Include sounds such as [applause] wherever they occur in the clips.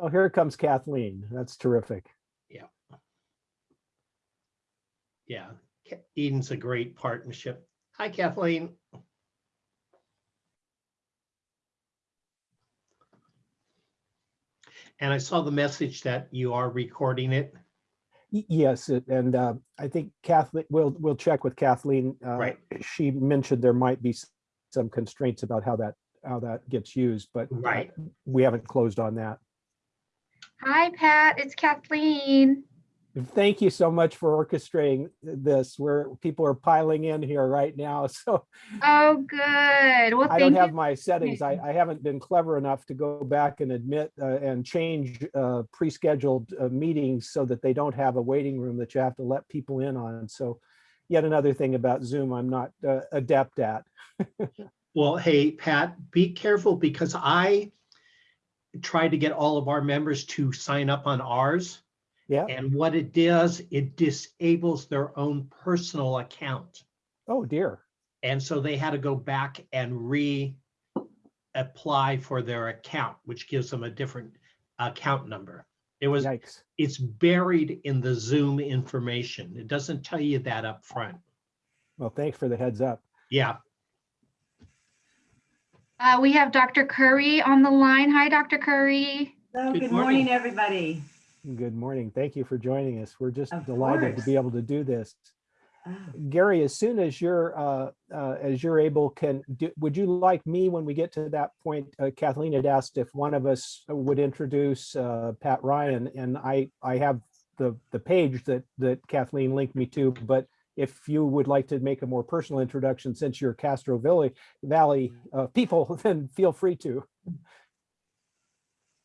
Oh, here comes Kathleen. That's terrific. Yeah, Yeah. Eden's a great partnership. Hi Kathleen. And I saw the message that you are recording it. Yes, and uh, I think Kathleen, we'll, we'll check with Kathleen. uh, Right. She mentioned there might be some constraints about how that, how that gets used, but Right. we haven't closed on that. Hi, Pat. It's Kathleen. Thank you so much for orchestrating this, where people are piling in here right now. [laughs] So Oh, good. Well, I don't have you. my settings. I, I haven't been clever enough to go back and admit uh, and change uh, pre-scheduled uh, meetings so that they don't have a waiting room that you have to let people in on. So yet another thing about Zoom I'm not uh, adept at. [laughs] Well, hey, Pat, be careful because I tried to get all of our members to sign up on ours. Yeah. And what it does, it disables their own personal account. Oh dear. And so they had to go back and re-apply for their account, which gives them a different account number. It was, Yikes. it's buried in the Zoom information. It doesn't tell you that up front. Well, thanks for the heads up. Yeah, Uh, we have Dr. Curry on the line. Hi, Dr. Curry. Hello, Good good morning. morning, everybody. Good morning. Thank you for joining us. We're just Of delighted to be able to do this. Ah, Gary, as soon as you're uh, uh, as you're able, can do, would you like me when we get to that point? Uh, Kathleen had asked if one of us would introduce uh, Pat Ryan, and I I have the the page that that Kathleen linked me to. But if you would like to make a more personal introduction, since you're Castro Valley Valley uh, people, [laughs] then feel free to.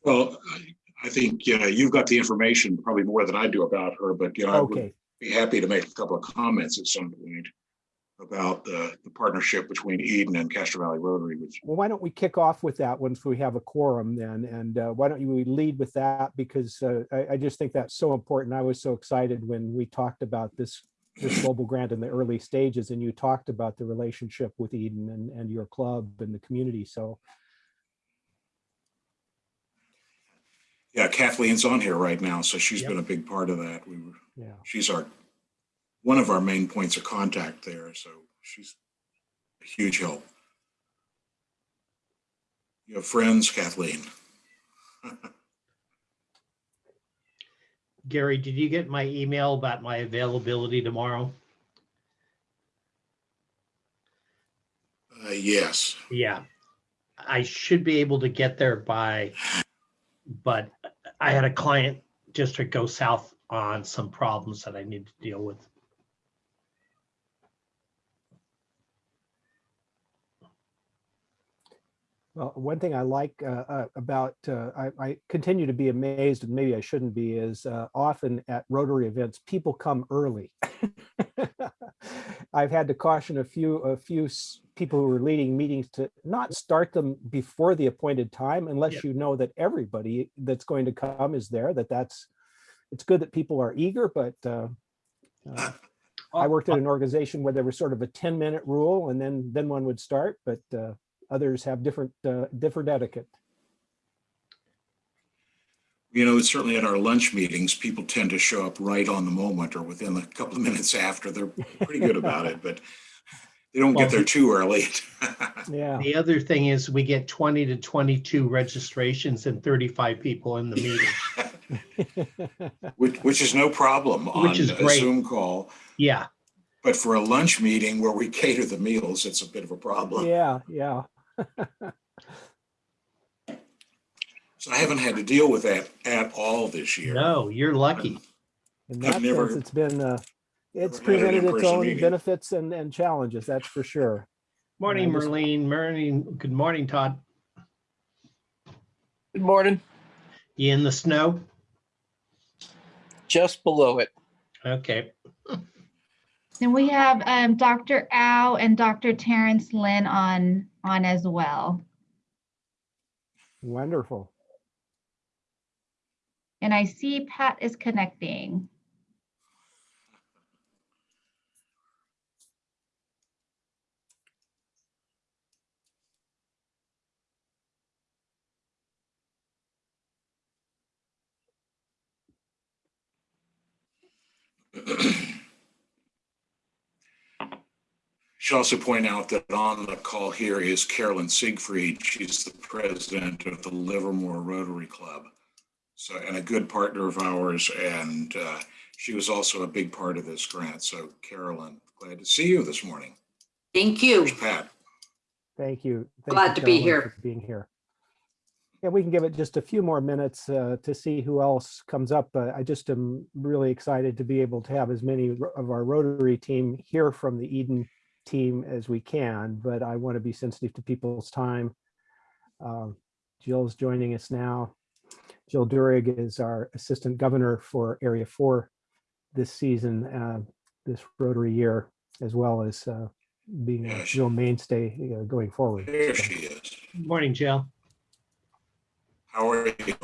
Well, I- I think, you know, you've got the information probably more than I do about her, but, you know, I would be happy to make a couple of comments at some point about the, the partnership between Eden and Castro Valley Rotary, which, Well, why don't we kick off with that once we have a quorum then? And uh, why don't you lead with that? Because uh, I, I just think that's so important. I was so excited when we talked about this, this global grant in the early stages and you talked about the relationship with Eden and, and your club and the community. So, yeah, Kathleen's on here right now, so she's Yep. been a big part of that. We were, yeah. she's our, one of our main points of contact there, so she's a huge help. You have friends, Kathleen? [laughs] Gary, did you get my email about my availability tomorrow? Uh, yes. Yeah, I should be able to get there by, but I had a client district go south on some problems that I need to deal with. Well, one thing I like uh, uh, about, uh, I, I continue to be amazed, and maybe I shouldn't be, is uh, often at Rotary events, people come early. [laughs] I've had to caution a few, a few people who are leading meetings to not start them before the appointed time unless you know that everybody that's going to come is there, that that's, it's good that people are eager, but uh, [laughs] I worked at an organization where there was sort of a 10 minute rule and then, then one would start, but uh, others have different, uh, different etiquette. You know, it's certainly at our lunch meetings, people tend to show up right on the moment or within a couple of minutes [laughs] after. They're pretty good about it, but they don't Well, get there too early. [laughs] Yeah, The other thing is we get 20 to 22 registrations and 35 people in the meeting. [laughs] Which, which is no problem on Which is a great. Zoom call. Yeah, But for a lunch meeting where we cater the meals, it's a bit of a problem. yeah, yeah. So I haven't had to deal with that at all this year. no, you're lucky. In I've that never- sense, it's been, uh, it's never had an presented its own meeting. benefits and, and challenges, that's for sure. Morning, I just- Merlene, morning, good morning, Todd. Good morning. You in the snow? Just below it. Okay, And we have um, Dr. Au and Dr. Terrence Lynn on, on as well. Wonderful. And I see Pat is connecting. [clears throat] Should also point out that on the call here is Carolyn Siegfried. She's the president of the Livermore Rotary Club. So, and a good partner of ours, and uh, she was also a big part of this grant. So Carolyn, glad to see you this morning. Thank you. Here's Pat. Thank you. Thank Glad you, to be here. for Being here. Yeah, we can give it just a few more minutes uh, to see who else comes up. Uh, I just am really excited to be able to have as many of our Rotary team here from the Eden team as we can, but I want to be sensitive to people's time. Um, Jill's joining us now. Jill Durig is our Assistant Governor for Area 4 this season, uh, this Rotary year, as well as uh, being a Yeah, she- real mainstay uh, going forward. There So- she is. Morning, Jill. How are you?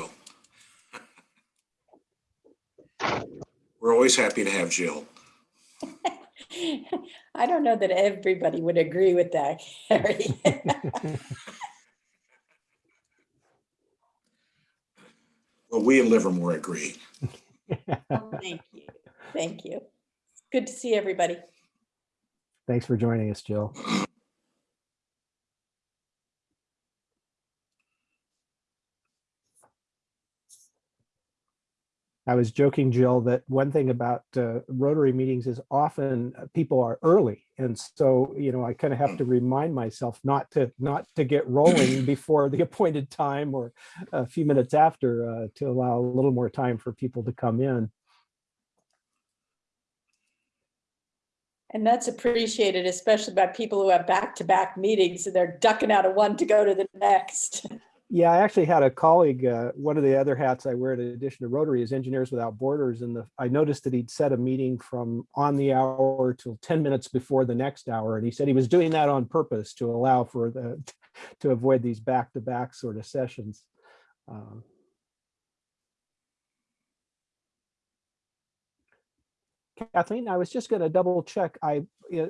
[laughs] We're always happy to have Jill. I don't know that everybody would agree with that, Harry. [laughs] Well, we in Livermore agree. [laughs] Oh, Thank you. Thank you. Good to see everybody. Thanks for joining us, Jill. I was joking, Jill, that one thing about uh, Rotary meetings is often uh, people are early. And so, you know, I kind of have to remind myself not to, not to get rolling [coughs] before the appointed time or a few minutes after uh, to allow a little more time for people to come in. And that's appreciated, especially by people who have back-to-back meetings and they're ducking out of one to go to the next. [laughs] Yeah, I actually had a colleague, uh, one of the other hats I wear in addition to Rotary is Engineers Without Borders. And the, I noticed that he'd set a meeting from on the hour till 10 minutes before the next hour. And he said he was doing that on purpose to allow for the, [laughs] to avoid these back-to-back sort of sessions. Um, Kathleen, I was just going to double check. I,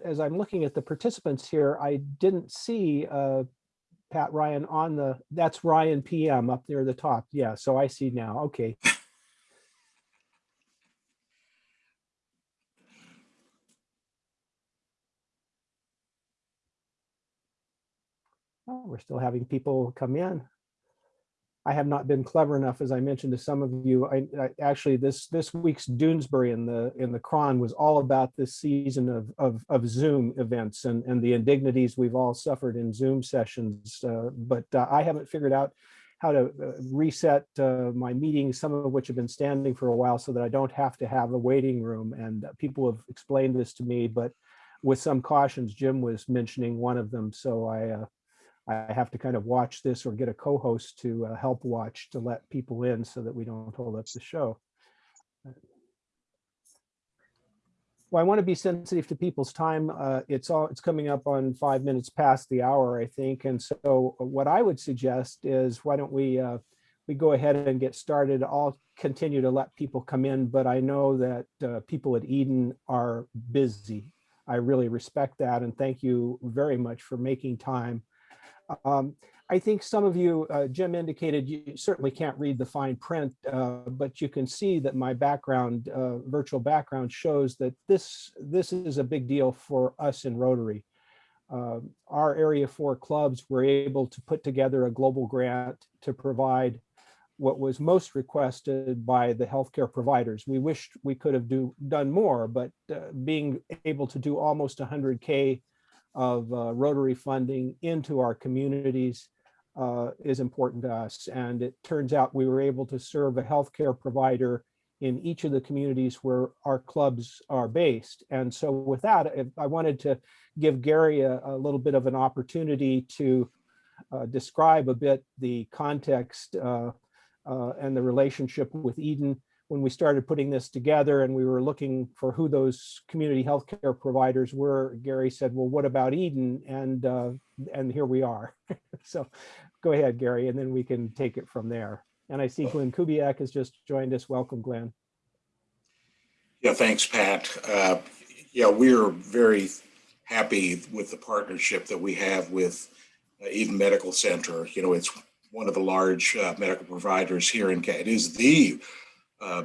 as I'm looking at the participants here, I didn't see Pat Ryan on the, that's Ryan PM up near the top. Yeah, so I see now. Okay. [laughs] Oh, we're still having people come in. I have not been clever enough, as I mentioned to some of you. I, I actually this this week's Doonesbury in the in the Chron was all about this season of of, of Zoom events and and the indignities we've all suffered in Zoom sessions. Uh, but uh, I haven't figured out how to uh, reset uh, my meetings, some of which have been standing for a while, so that I don't have to have a waiting room. And uh, people have explained this to me, but with some cautions, Jim was mentioning one of them. So I. Uh, I have to kind of watch this or get a co-host to uh, help watch to let people in so that we don't hold up the show. Well, I want to be sensitive to people's time. Uh, it's all it's coming up on five minutes past the hour, I think. And so what I would suggest is why don't we uh, we go ahead and get started. I'll continue to let people come in, but I know that uh, people at Eden are busy. I really respect that and thank you very much for making time. Um, I think some of you, uh, Jim indicated you certainly can't read the fine print, uh, but you can see that my background, uh, virtual background shows that this, this is a big deal for us in Rotary. Uh, our Area 4 clubs were able to put together a global grant to provide what was most requested by the healthcare providers. We wished we could have do, done more, but uh, being able to do almost 100K of uh, Rotary funding into our communities uh, is important to us. And it turns out we were able to serve a healthcare provider in each of the communities where our clubs are based. And so with that, I- wanted to give Gary a, a little bit of an opportunity to uh, describe a bit the context uh, uh, and the relationship with Eden when we started putting this together and we were looking for who those community healthcare providers were, Gary said, well, what about Eden? And, uh, and here we are. [laughs] so go ahead, Gary, and then we can take it from there. And I see Glenn Kubiak has just joined us. Welcome, Glenn. Yeah, thanks, Pat. Uh, Yeah, we're very happy with the partnership that we have with uh, Eden Medical Center. You know, it's one of the large uh, medical providers here in, Ca- it is the uh,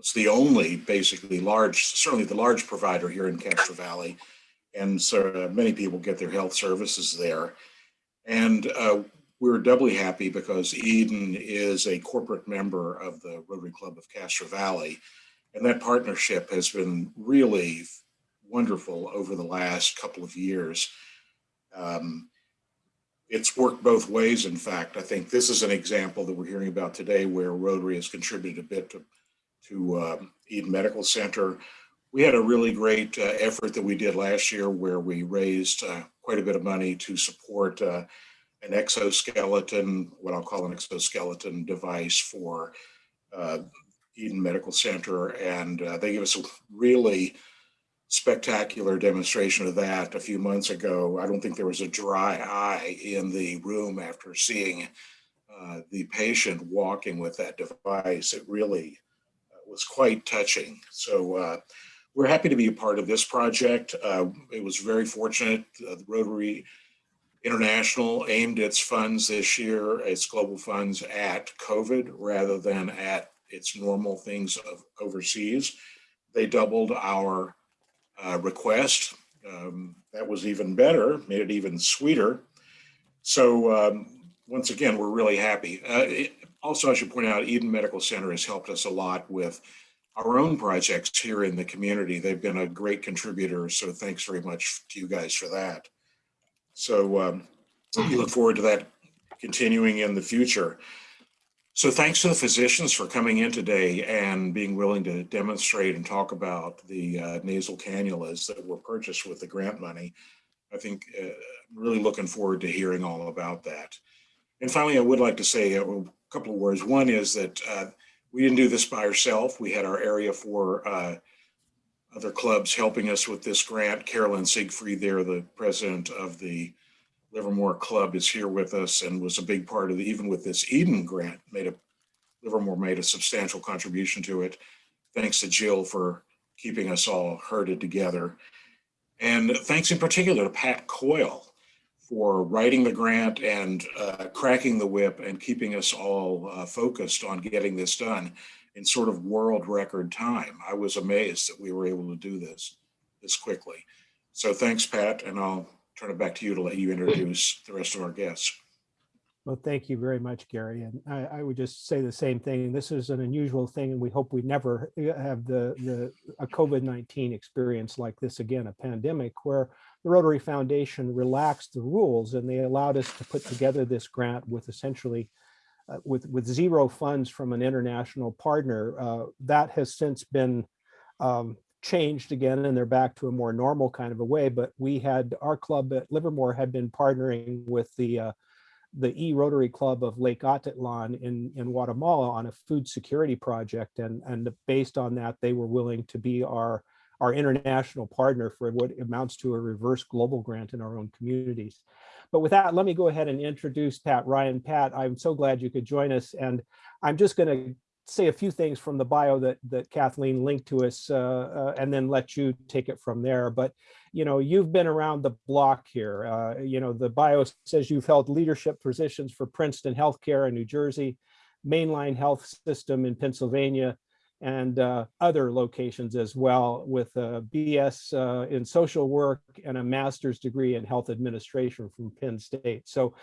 it's the only basically large, certainly the large provider here in Castro Valley. And so uh, many people get their health services there. And uh, we're doubly happy because Eden is a corporate member of the Rotary Club of Castro Valley. And that partnership has been really wonderful over the last couple of years. Um, it's worked both ways. In fact, I think this is an example that we're hearing about today where Rotary has contributed a bit to, to um, Eden Medical Center. We had a really great uh, effort that we did last year where we raised uh, quite a bit of money to support uh, an exoskeleton, what I'll call an exoskeleton device for uh, Eden Medical Center. And uh, they gave us a really spectacular demonstration of that a few months ago. I don't think there was a dry eye in the room after seeing uh, the patient walking with that device. It really uh, was quite touching. So uh, we're happy to be a part of this project. Uh, it was very fortunate. Uh, the Rotary International aimed its funds this year, its global funds at COVID rather than at its normal things of overseas. They doubled our uh, request. Um, that was even better, made it even sweeter. So um, once again, we're really happy. Uh, it, also, I should point out, Eden Medical Center has helped us a lot with our own projects here in the community. They've been a great contributor, so thanks very much to you guys for that. So um, we look forward to that continuing in the future. So thanks to the physicians for coming in today and being willing to demonstrate and talk about the uh, nasal cannulas that were purchased with the grant money. I think uh, I'm really looking forward to hearing all about that. And finally, I would like to say a couple of words. One is that uh, we didn't do this by ourselves. We had our area for uh, other clubs helping us with this grant. Carolyn Siegfried there, the president of the Livermore Club is here with us and was a big part of the, even with this Eden grant, made a, Livermore made a substantial contribution to it. Thanks to Jill for keeping us all herded together. And thanks in particular to Pat Coyle for writing the grant and uh, cracking the whip and keeping us all uh, focused on getting this done in sort of world record time. I was amazed that we were able to do this this quickly. So thanks, Pat, and I'll turn it back to you to let you introduce the rest of our guests. Well, thank you very much, Gary. And I, I would just say the same thing. This is an unusual thing, and we hope we never have the, the a COVID-19 experience like this again, a pandemic where the Rotary Foundation relaxed the rules and they allowed us to put together this grant with essentially uh, with, with zero funds from an international partner. Uh, that has since been um, changed again and they're back to a more normal kind of a way. But we had our club at Livermore had been partnering with the uh, the E-Rotary Club of Lake Atitlan in, in Guatemala on a food security project. And, and based on that, they were willing to be our, our international partner for what amounts to a reverse global grant in our own communities. But with that, let me go ahead and introduce Pat Ryan. Pat, I'm so glad you could join us. And I'm just going to say a few things from the bio that that Kathleen linked to us uh, uh, and then let you take it from there. But you know, you've been around the block here. Uh, you know, the bio says you've held leadership positions for Princeton Healthcare in New Jersey, Main Line Health System in Pennsylvania, and uh, other locations as well with a BS uh, in social work and a master's degree in health administration from Penn State. So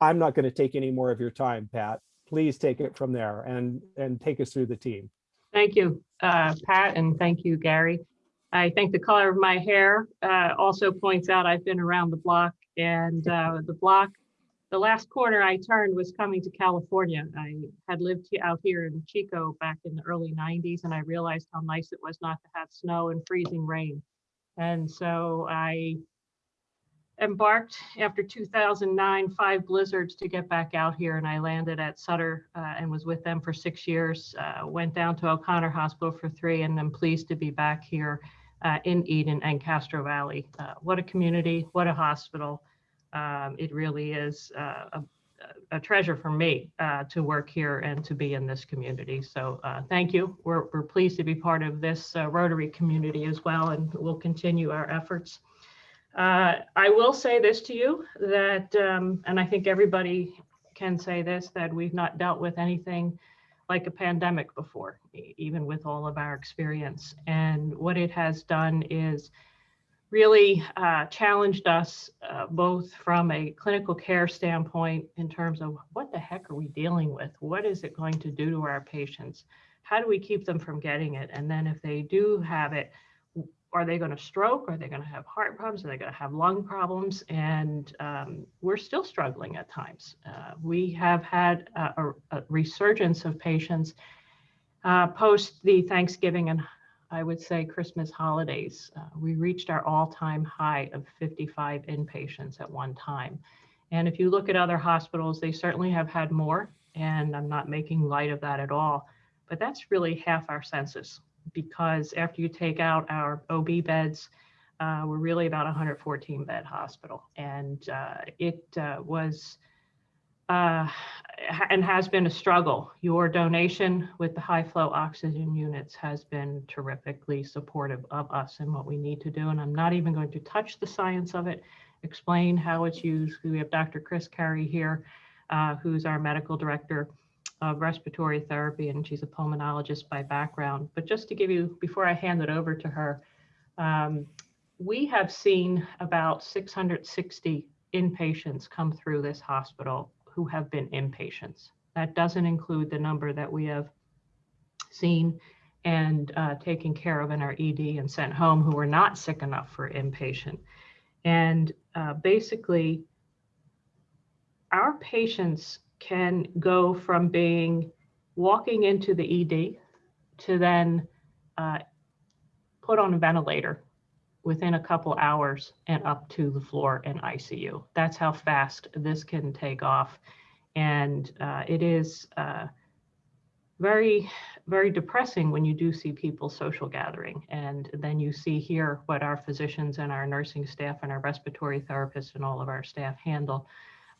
I'm not going to take any more of your time, Pat please take it from there and, and take us through the team. Thank you, uh, Pat, and thank you, Gary. I think the color of my hair uh, also points out I've been around the block and uh, the block, the last corner I turned was coming to California. I had lived out here in Chico back in the early 90s and I realized how nice it was not to have snow and freezing rain. And so I embarked after 2009, five blizzards to get back out here and I landed at Sutter uh, and was with them for six years, uh, went down to O'Connor Hospital for three and I'm pleased to be back here uh, in Eden and Castro Valley. Uh, what a community, what a hospital. Um, it really is uh, a, a, treasure for me uh, to work here and to be in this community. So thank you. We're, we're pleased to be part of this Rotary community as well and we'll continue our efforts. Uh, I will say this to you that, um, and I think everybody can say this, that we've not dealt with anything like a pandemic before, even with all of our experience. And what it has done is really uh, challenged us uh, both from a clinical care standpoint in terms of what the heck are we dealing with? What is it going to do to our patients? How do we keep them from getting it? And then if they do have it, are they going to stroke? Are they going to have heart problems? Are they going to have lung problems? And um, we're still struggling at times. Uh, we have had a, a- a resurgence of patients uh, post the Thanksgiving and I would say Christmas holidays. Uh, we reached our all-time high of 55 inpatients at one time. And if you look at other hospitals, they certainly have had more, and I'm not making light of that at all. But that's really half our census because after you take out our OB beds, uh, we're really about 114 bed hospital. And uh, it uh, was uh, and has been a struggle. Your donation with the high flow oxygen units has been terrifically supportive of us and what we need to do. And I'm not even going to touch the science of it, explain how it's used. We have Dr. Chris Carey here, uh, who's our medical director of respiratory therapy, and she's a pulmonologist by background. But just to give you, before I hand it over to her, um, we have seen about 660 inpatients come through this hospital who have been inpatients. That doesn't include the number that we have seen and uh, taken care of in our ED and sent home who were not sick enough for inpatient. And uh, basically, our patients can go from being walking into the ED to then uh, put on a ventilator within a couple hours and up to the floor in ICU. That's how fast this can take off. And uh, it is uh, very, very depressing when you do see people social gathering. And then you see here what our physicians and our nursing staff and our respiratory therapists and all of our staff handle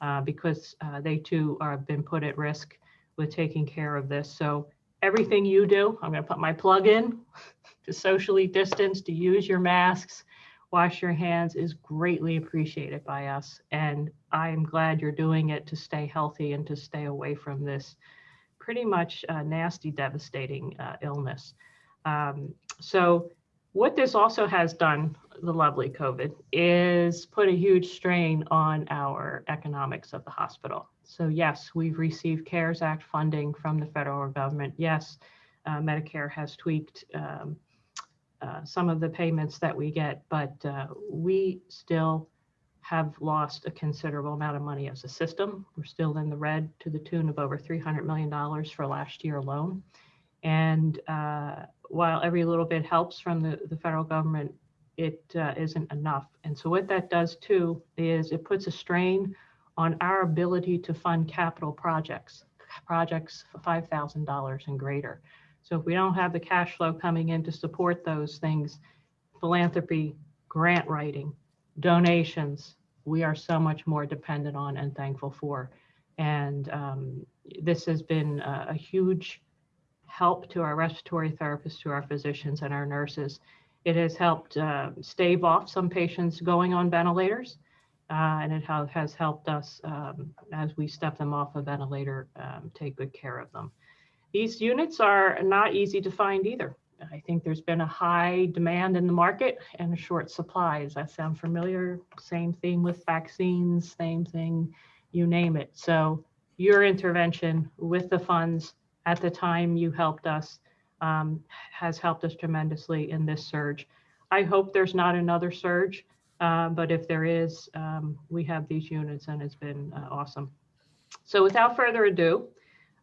uh, because uh, they too are been put at risk with taking care of this. So everything you do, I'm going to put my plug in [laughs] to socially distance, to use your masks, wash your hands is greatly appreciated by us. And I am glad you're doing it to stay healthy and to stay away from this pretty much uh, nasty, devastating uh, illness. Um, so what this also has done, the lovely COVID, is put a huge strain on our economics of the hospital. So yes, we've received CARES Act funding from the federal government. Yes, uh, Medicare has tweaked um, uh, some of the payments that we get, but uh, we still have lost a considerable amount of money as a system. We're still in the red to the tune of over $300 million for last year alone. And uh, while every little bit helps from the, the federal government, it uh, not enough. And so what that does too is it puts a strain on our ability to fund capital projects, projects $5,000 and greater. So if we don't have the cash flow coming in to support those things, philanthropy, grant writing, donations, we are so much more dependent on and thankful for. And um, this has been a, a huge help to our respiratory therapists, to our physicians and our nurses. It has helped uh, stave off some patients going on ventilators. Uh, and it ha has helped us um, as we step them off a ventilator, um, take good care of them. These units are not easy to find either. I think there's been a high demand in the market and a short supply. Does that sound familiar? Same thing with vaccines, same thing, you name it. So your intervention with the funds at the time you helped us um, has helped us tremendously in this surge. I hope there's not another surge, uh, but if there is, um, we have these units and it's been uh, awesome. So without further ado,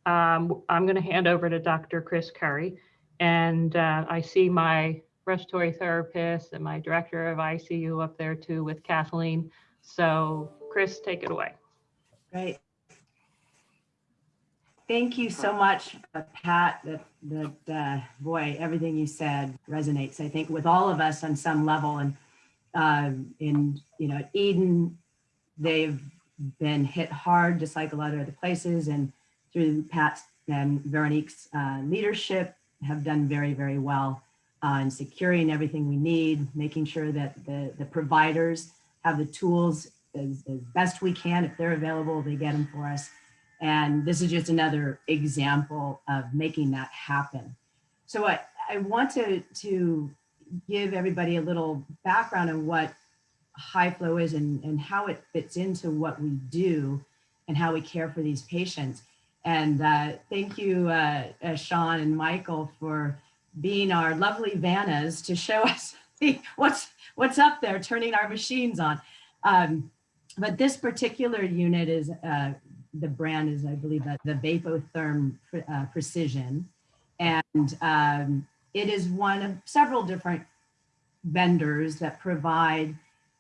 um, I'm going to hand over to Dr. Chris Curry. And uh, I see my respiratory therapist and my director of ICU up there too with Kathleen. So Chris, take it away. Great. Thank you so much, uh, Pat. That, that uh, boy, everything you said resonates, I think, with all of us on some level. And um, in, you know, Eden, they've been hit hard, just like a lot of other places. And through Pat's and Veronique's uh, leadership, have done very, very well uh, in securing everything we need, making sure that the, the providers have the tools as, as best we can. If they're available, they get them for us. And this is just another example of making that happen. So I, I want to, to give everybody a little background on what high flow is and, and how it fits into what we do and how we care for these patients. And uh, thank you, uh, uh, Sean and Michael, for being our lovely Vannas to show [laughs] us what's what's up there, turning our machines on. Um, but this particular unit is, uh, the brand is, I believe, that the Vapotherm uh, Precision. And um, it is one of several different vendors that provide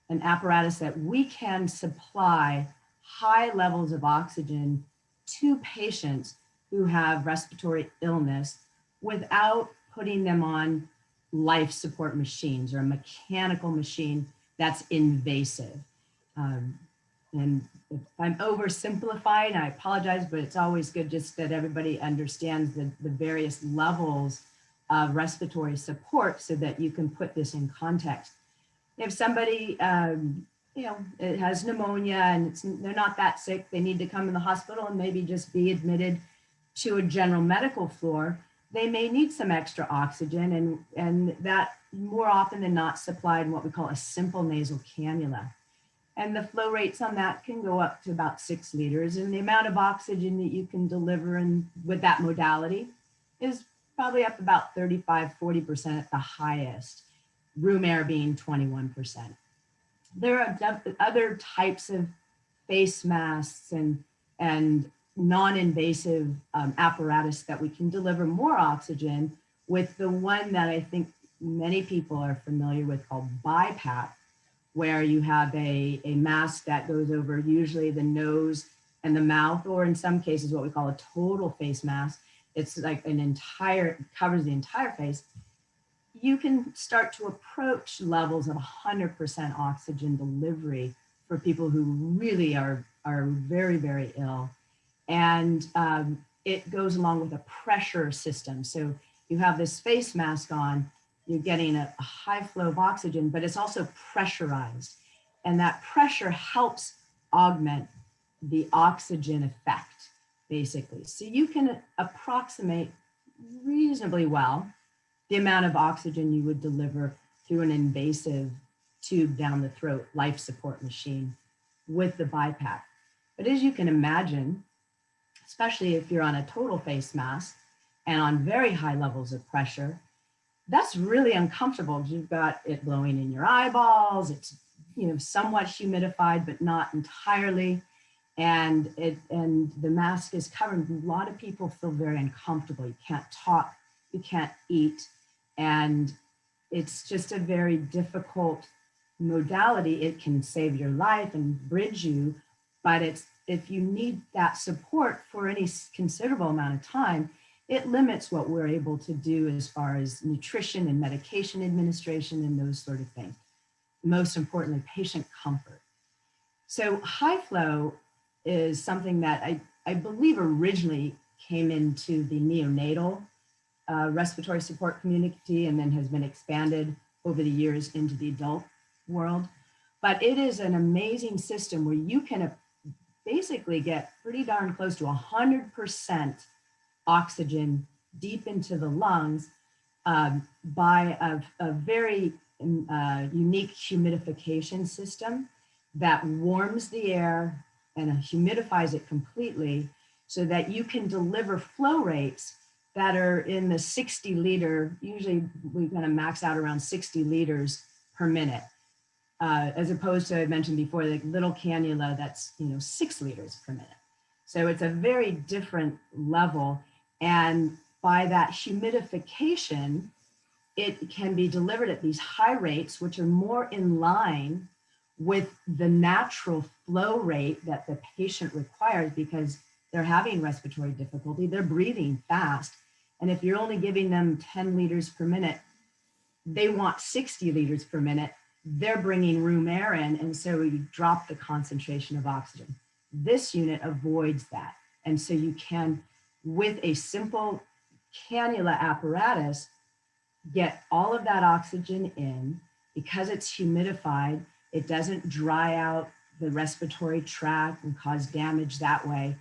an apparatus that we can supply high levels of oxygen to patients who have respiratory illness without putting them on life support machines or a mechanical machine that's invasive. Um, and if I'm oversimplifying, I apologize, but it's always good just that everybody understands the, the various levels of respiratory support so that you can put this in context. If somebody, um, you know, it has pneumonia and it's, they're not that sick, they need to come in the hospital and maybe just be admitted to a general medical floor, they may need some extra oxygen and, and that more often than not supplied in what we call a simple nasal cannula. And the flow rates on that can go up to about six liters. And the amount of oxygen that you can deliver in, with that modality is probably up about 35, 40% at the highest, room air being 21%. There are other types of face masks and, and non-invasive um, apparatus that we can deliver more oxygen with the one that I think many people are familiar with called BiPAP, where you have a, a mask that goes over usually the nose and the mouth, or in some cases, what we call a total face mask. It's like an entire, covers the entire face. You can start to approach levels of 100% oxygen delivery for people who really are, are very, very ill. And um, it goes along with a pressure system. So you have this face mask on, you're getting a, high flow of oxygen, but it's also pressurized. And that pressure helps augment the oxygen effect, basically. So you can approximate reasonably well the amount of oxygen you would deliver through an invasive tube down the throat life support machine with the BiPAP. But as you can imagine, especially if you're on a total face mask and on very high levels of pressure, that's really uncomfortable. You've got it blowing in your eyeballs. It's you know somewhat humidified, but not entirely. And it and the mask is covered. A lot of people feel very uncomfortable. You can't talk, you can't eat, and it's just a very difficult modality. It can save your life and bridge you, but it's if you need that support for any considerable amount of time, it limits what we're able to do as far as nutrition and medication administration and those sort of things. Most importantly, patient comfort. So high flow is something that I, I believe originally came into the neonatal uh, respiratory support community and then has been expanded over the years into the adult world. But it is an amazing system where you can basically get pretty darn close to 100% oxygen deep into the lungs um, by a, a very um, uh, unique humidification system that warms the air and humidifies it completely so that you can deliver flow rates that are in the 60 liter, usually we're gonna max out around 60 liters per minute, uh, as opposed to I mentioned before, the little cannula that's, you know, six liters per minute. So it's a very different level. And by that humidification, it can be delivered at these high rates, which are more in line with the natural flow rate that the patient requires because they're having respiratory difficulty, they're breathing fast. And if you're only giving them 10 liters per minute, they want 60 liters per minute, they're bringing room air in. And so you drop the concentration of oxygen. This unit avoids that. And so you can with a simple cannula apparatus, get all of that oxygen in. Because it's humidified, it doesn't dry out the respiratory tract and cause damage that way.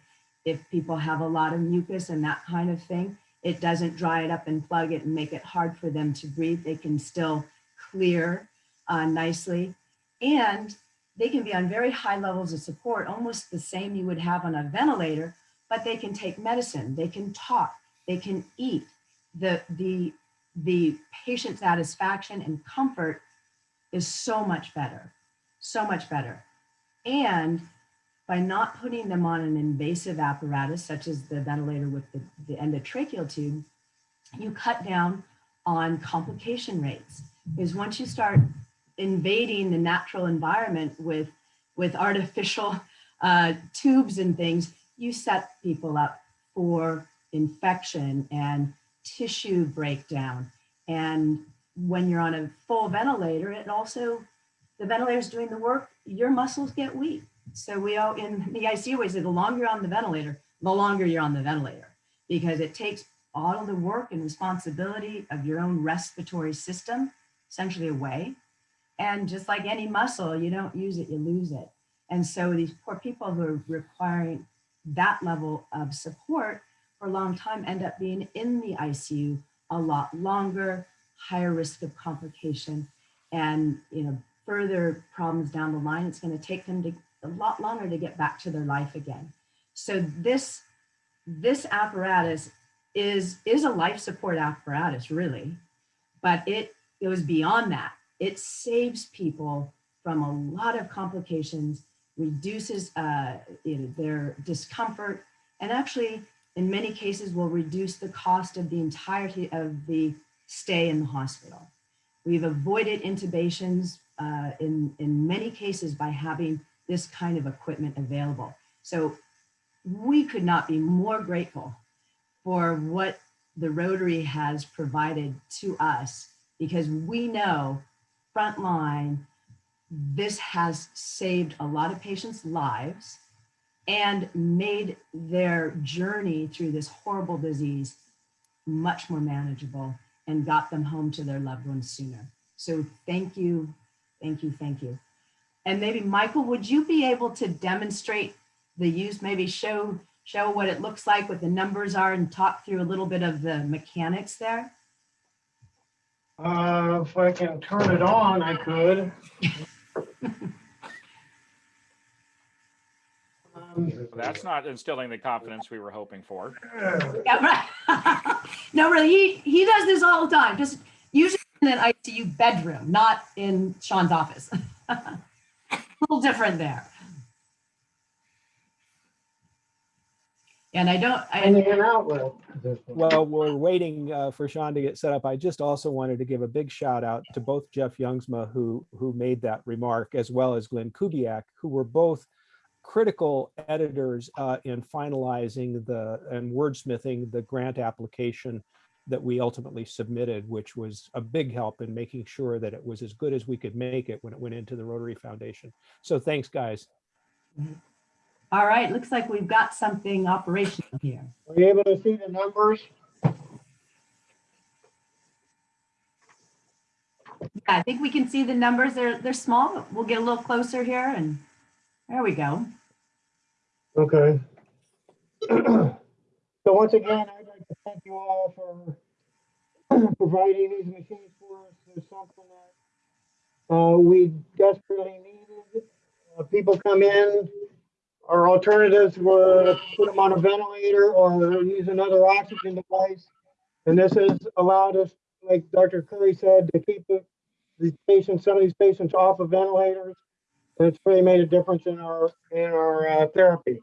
if people have a lot of mucus and that kind of thing, it doesn't dry it up and plug it and make it hard for them to breathe. They can still clear uh, nicely. And they can be on very high levels of support, almost the same you would have on a ventilator, but they can take medicine, they can talk, they can eat. The, the, the patient satisfaction and comfort is so much better, so much better. And by not putting them on an invasive apparatus, such as the ventilator with the, the endotracheal tube, you cut down on complication rates. Because once you start invading the natural environment with, with artificial uh, tubes and things, you set people up for infection and tissue breakdown. And when you're on a full ventilator, it also, the ventilator's doing the work, your muscles get weak. So we all in the ICU, we say the longer you're on the ventilator, the longer you're on the ventilator because it takes all of the work and responsibility of your own respiratory system essentially away. And just like any muscle, you don't use it, you lose it. And so these poor people who are requiring that level of support for a long time end up being in the ICU a lot longer, higher risk of complication and you know further problems down the line. It's going to take them to, a lot longer to get back to their life again. So this this apparatus is is a life support apparatus really, but it goes beyond that. It saves people from a lot of complications, reduces uh, their discomfort, and actually in many cases will reduce the cost of the entirety of the stay in the hospital. We've avoided intubations uh, in, in many cases by having this kind of equipment available. So we could not be more grateful for what the Rotary has provided to us because we know frontline, this has saved a lot of patients' lives and made their journey through this horrible disease much more manageable and got them home to their loved ones sooner. So thank you, thank you, thank you. And maybe Michael, would you be able to demonstrate the use, maybe show, show what it looks like, what the numbers are and talk through a little bit of the mechanics there? Uh, if I can turn it on, I could. Um, That's not instilling the confidence we were hoping for. Yeah, right. [laughs] No, really, he, he does this all the time, just usually in an ICU bedroom, not in Sean's office. [laughs] A little different there. And I don't, And I, an outlet. this. Well, we're waiting uh, for Sean to get set up. I just also wanted to give a big shout out to both Jeff Youngsma, who who made that remark, as well as Glenn Kubiak, who were both critical editors uh, in finalizing the and wordsmithing the grant application that we ultimately submitted, which was a big help in making sure that it was as good as we could make it when it went into the Rotary Foundation. So thanks, guys. All right, looks like we've got something operational here. Are you able to see the numbers? Yeah, I think we can see the numbers. They're, they're small, but we'll get a little closer here and there we go. Okay. [clears throat] So once again, I'd like to thank you all for [clears throat] providing these machines for us. There's something that uh, we desperately needed. Uh, People come in, our alternatives were put them on a ventilator or use another oxygen device. And this has allowed us, like Dr. Curry said, to keep the- these patients, some of these patients off of ventilators. And it's really made a difference in our, in our uh, therapy.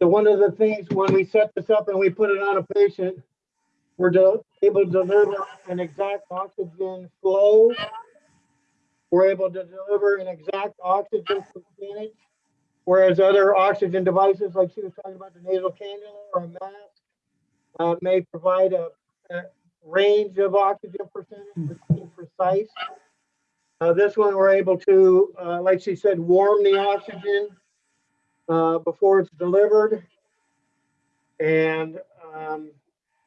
So one of the things when we set this up and we put it on a patient, we're able to deliver an exact oxygen flow. We're able to deliver an exact oxygen percentage. Whereas other oxygen devices, like she was talking about the nasal cannula or a mask, uh, may provide a, a range of oxygen percentage, precise. Uh, this one, we're able to, uh, like she said, warm the oxygen uh, before it's delivered. And um,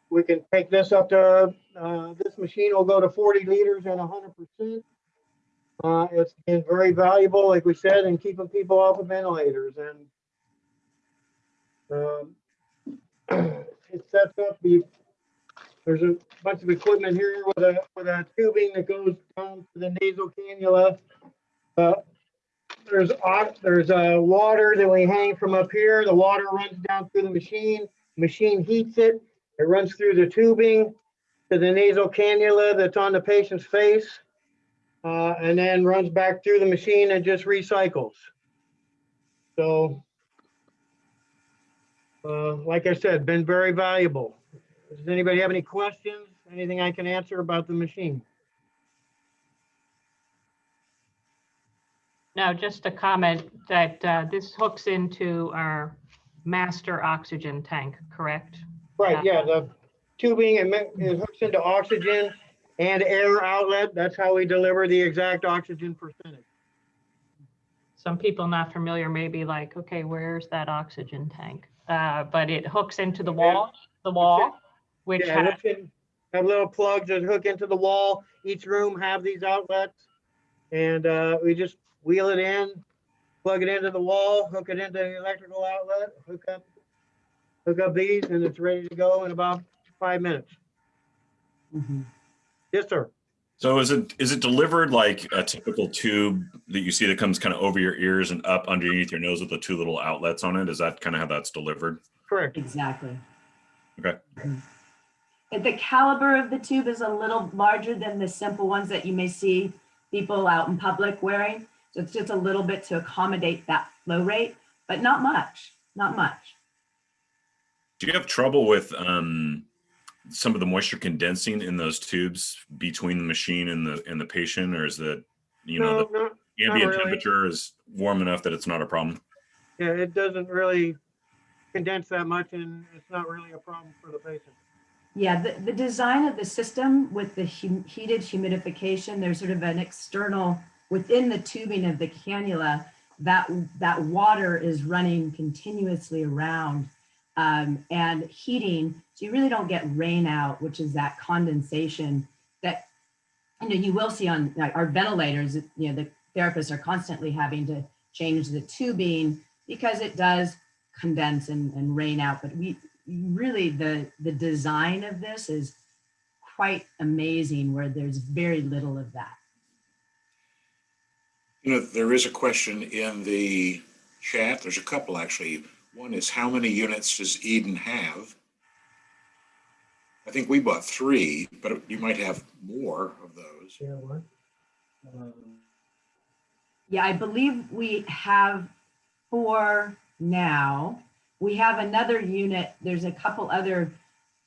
we can take this up to, uh, this machine will go to 40 liters and 100%. Uh, it's been very valuable, like we said, in keeping people off of ventilators. And Um, [clears throat] It sets up the, there's a bunch of equipment here with a, with a tubing that goes down to the nasal cannula. Uh, There's, there's uh, water that we hang from up here. The water runs down through the machine. Machine heats it. It runs through the tubing to the nasal cannula that's on the patient's face. Uh, And then runs back through the machine and just recycles. So uh, like I said, been very valuable. Does anybody have any questions? Anything I can answer about the machine? No, just a comment that uh, this hooks into our master oxygen tank, correct? Right, yeah, the tubing, it it hooks into oxygen and air outlet. That's how we deliver the exact oxygen percentage. Some people not familiar may be like, okay, where's that oxygen tank? Uh, But it hooks into the wall, the wall, which Yeah, has in- have little plugs that hook into the wall. Each room have these outlets. And uh, we just wheel it in, plug it into the wall, hook it into the electrical outlet, hook up, hook up these, and it's ready to go in about five minutes. Mhm. Yes, sir. So is it is it delivered like a typical tube that you see that comes kind of over your ears and up underneath your nose with the two little outlets on it? Is that kind of how that's delivered? Correct. Exactly. Okay. Mhm. The caliber of the tube is a little larger than the simple ones that you may see people out in public wearing. So it's just a little bit to accommodate that flow rate, but not much, not much. Do you have trouble with um, some of the moisture condensing in those tubes between the machine and the and the patient, or is that you know the no, ambient really. temperature is warm enough that it's not a problem? yeah, it doesn't really condense that much and it's not really a problem for the patient. Yeah, the, the design of the system with the hum- heated humidification, there's sort of an external, within the tubing of the cannula, that, that water is running continuously around um, and heating. So you really don't get rain out, which is that condensation that, you know, you will see on like, our ventilators, you know, the therapists are constantly having to change the tubing because it does condense and, and rain out. But we, really the the design of this is quite amazing where there's very little of that You know, there is a question in the chat. There's a couple actually. One is how many units does Eden have? I think we bought three, but you might have more of those. Yeah, what? Um, yeah i believe we have four now we have another unit there's a couple other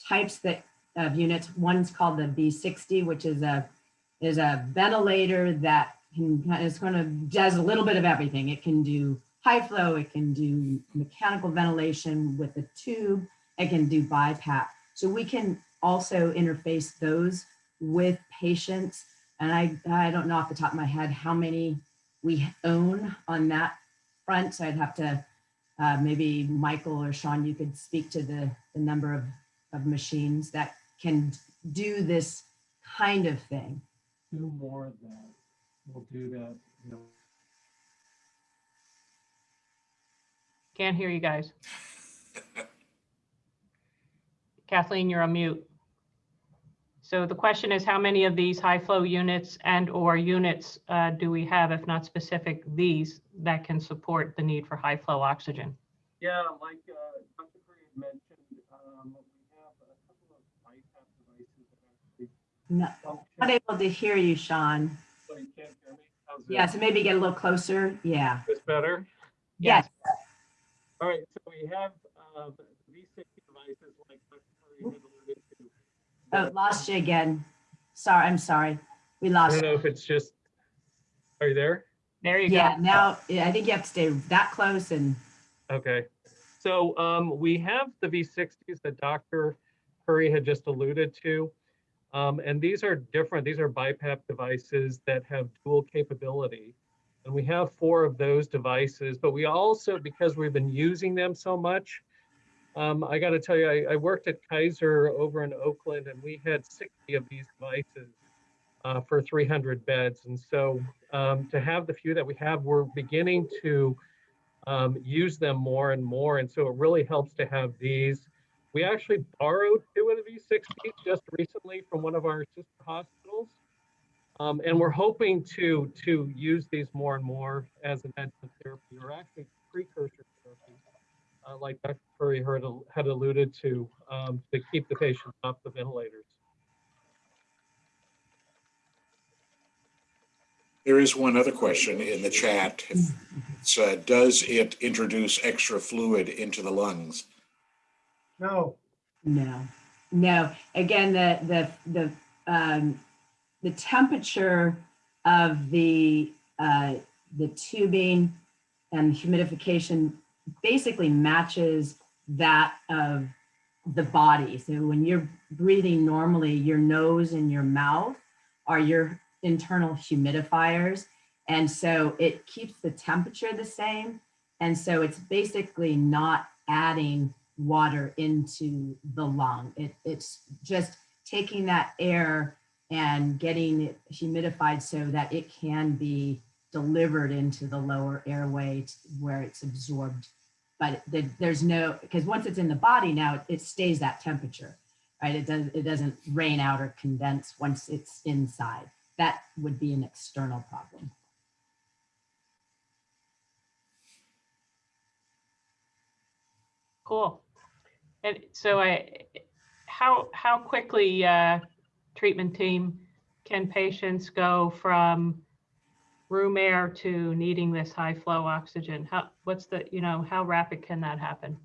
types that of units one's called the V60 which is a is a ventilator that can it's going to does a little bit of everything it can do high flow it can do mechanical ventilation with a tube it can do BiPAP. So we can also interface those with patients. And I, I don't know off the top of my head how many we own on that front. So I'd have to, uh, maybe Michael or Sean, you could speak to the, the number of, of machines that can do this kind of thing. do more of that. We'll do that, you know, Can't hear you guys. Kathleen, you're on mute. So the question is, how many of these high flow units and or units uh, do we have, if not specific, these that can support the need for high flow oxygen? yeah, like, uh, Dr. Curry mentioned, um, we have a couple of BiPAP devices that actually No, not able to hear you, Sean. So you can't hear me? How's Yeah, this? so maybe get a little closer. Yeah. This better? Yes. All right, so we have, uh, the V60 devices like Dr. Curry had alluded to. Oh, lost you again. Sorry, I'm sorry. We lost. I lost. don't know if it's just, are you there? There you go. Yeah, go. now, yeah, I think you have to stay that close and, Okay, so um, we have the V60s that Dr. Curry had just alluded to. Um, and these are different. These are BiPAP devices that have dual capability. And we have four of those devices, but we also, because we've been using them so much, um, I got to tell you, I, I worked at Kaiser over in Oakland and we had 60 of these devices uh, for 300 beds. And so um, to have the few that we have, we're beginning to um, use them more and more. And so it really helps to have these. We actually borrowed two of the V60s just recently from one of our sister hospitals. Um, and we're hoping to to use these more and more as an adjunct therapy or actually precursor therapy, uh, like Dr. Curry heard, had alluded to, um, to keep the patients off the ventilators. There is one other question in the chat. It's, uh, does it introduce extra fluid into the lungs? No, No, no. Again, the, the, the, um, the temperature of the, uh, the tubing and humidification basically matches that of the body. So when you're breathing normally, your nose and your mouth are your internal humidifiers. And so it keeps the temperature the same. And so it's basically not adding water into the lung. It, it's just taking that air and getting it humidified so that it can be delivered into the lower airway where it's absorbed. But the- there's no, because once it's in the body now, it stays that temperature, right? It does, it doesn't rain out or condense once it's inside. That would be an external problem. Cool. And so I, how, how quickly, uh, treatment team, can patients go from room air to needing this high flow oxygen? How, what's the, you know, how rapid can that happen?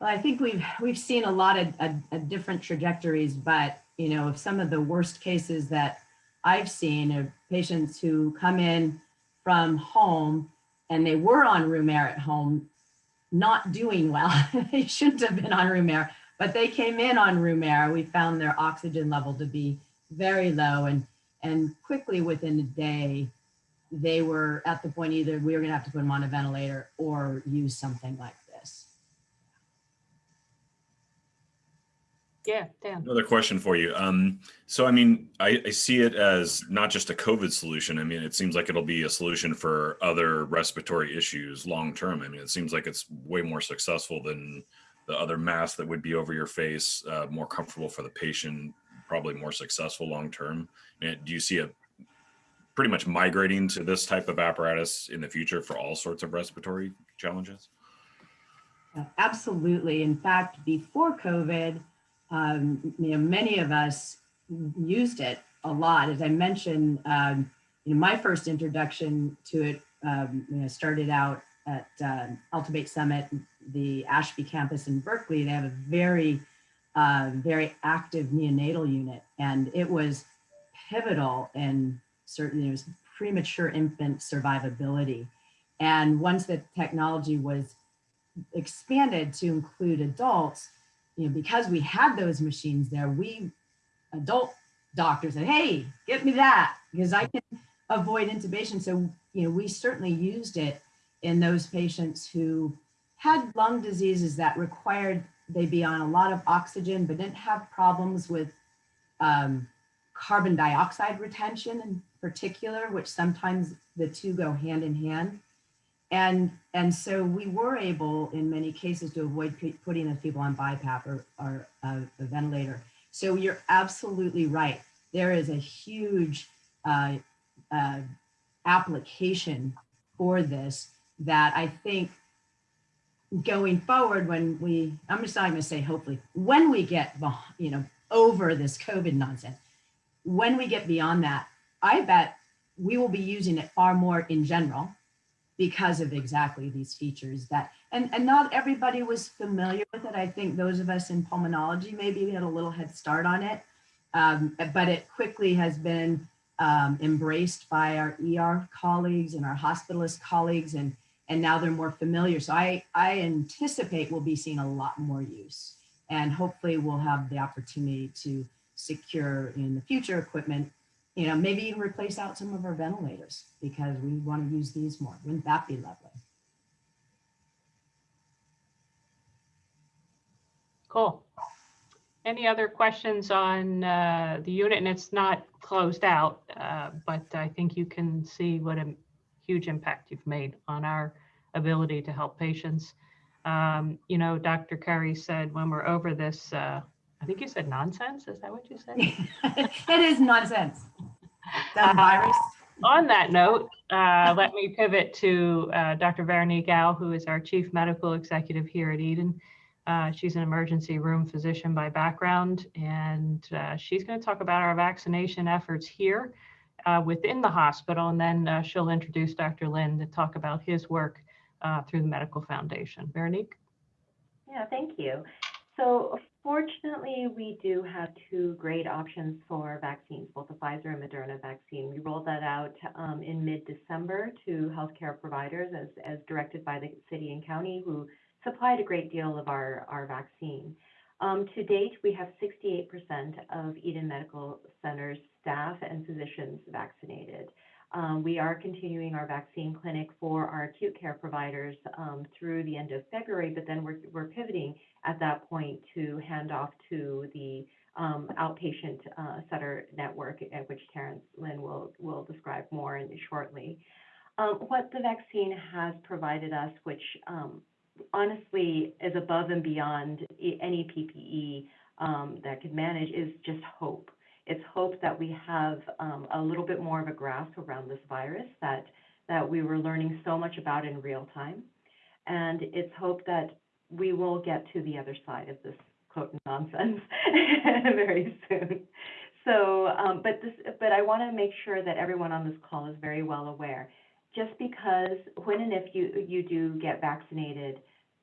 Well, I think we've we've seen a lot of, of, different trajectories, but you know, of some of the worst cases that I've seen of patients who come in from home and they were on room air at home, not doing well. [laughs] they shouldn't have been on room air, but they came in on room air. We found their oxygen level to be very low, and and quickly within a day, they were at the point either we were going to have to put them on a ventilator or use something like this. Yeah, Dan. Another question for you. Um, so, I mean, I, I see it as not just a COVID solution. I mean, it seems like it'll be a solution for other respiratory issues long term. I mean, it seems like it's way more successful than the other mask that would be over your face, uh, more comfortable for the patient, probably more successful long term. Do you see it pretty much migrating to this type of apparatus in the future for all sorts of respiratory challenges? Absolutely. In fact, before COVID, um, you know, many of us used it a lot. As I mentioned, um, you know, my first introduction to it, um, you know, started out at uh, Summit, the Ashby campus in Berkeley. They have a very, uh, very active neonatal unit, and it was pivotal in certainly it was premature infant survivability. And once the technology was expanded to include adults, you know, because we had those machines there, we adult doctors said, hey, get me that because I can avoid intubation. So, you know, we certainly used it in those patients who had lung diseases that required they be on a lot of oxygen, but didn't have problems with um, carbon dioxide retention in particular, which sometimes the two go hand in hand. And, and so we were able in many cases to avoid putting those people on BiPAP or, or uh, a ventilator. So you're absolutely right. There is a huge uh, uh, application for this that I think going forward when we, I'm just not going to say hopefully, when we get, you know, over this COVID nonsense, when we get beyond that, I bet we will be using it far more in general because of exactly these features that and and not everybody was familiar with it. I think those of us in pulmonology maybe had a little head start on it um, but it quickly has been um, embraced by our er colleagues and our hospitalist colleagues and and now they're more familiar so i i anticipate we'll be seeing a lot more use and hopefully we'll have the opportunity to secure in the future equipment you know, maybe even replace out some of our ventilators because we want to use these more. Wouldn't that be lovely? Cool. Any other questions on uh, the unit? And it's not closed out, uh, but I think you can see what a huge impact you've made on our ability to help patients. Um, you know, Dr. Curry said when we're over this, uh, I think you said nonsense. Is that what you said? [laughs] It is nonsense. The Uh, virus. On that note, uh, let me pivot to uh, Dr. Veronique Au, who is our Chief Medical Executive here at Eden. Uh, She's an emergency room physician by background, and uh, she's going to talk about our vaccination efforts here uh, within the hospital, and then uh, she'll introduce Dr. Lynn to talk about his work uh, through the Medical Foundation. Veronique? Yeah, thank you. So fortunately, we do have two great options for vaccines, both the Pfizer and Moderna vaccine. We rolled that out um, in mid-December to healthcare providers as, as directed by the city and county who supplied a great deal of our, our vaccine. Um, to date, we have 68% of Eden Medical Center's staff and physicians vaccinated. Um, we are continuing our vaccine clinic for our acute care providers um, through the end of February, but then we're, we're pivoting at that point to hand off to the um, outpatient uh, Sutter network, at which Terrence Lynn will, will describe more in shortly. Um, what the vaccine has provided us, which um, honestly is above and beyond any PPE um, that could manage, is just hope. It's hope that we have um, a little bit more of a grasp around this virus that that we were learning so much about in real time, and it's hope that we will get to the other side of this quote nonsense [laughs] very soon. So, um, but this, but I want to make sure that everyone on this call is very well aware. Just because when and if you you do get vaccinated,